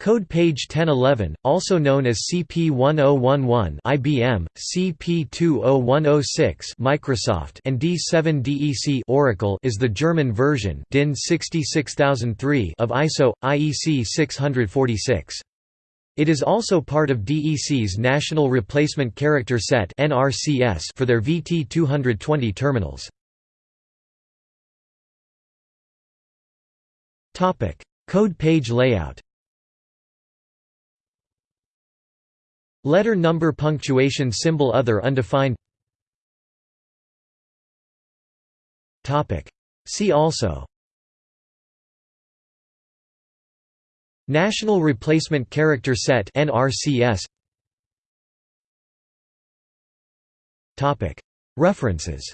Code page 1011, also known as CP1011 IBM, CP20106 Microsoft and D7DEC Oracle is the German version DIN 66003 of ISO IEC 646. It is also part of DEC's National Replacement Character Set (NRCS) for their VT220 terminals. Topic: Code page layout. Letter number punctuation symbol other undefined. See also. National Replacement Character Set NRCS References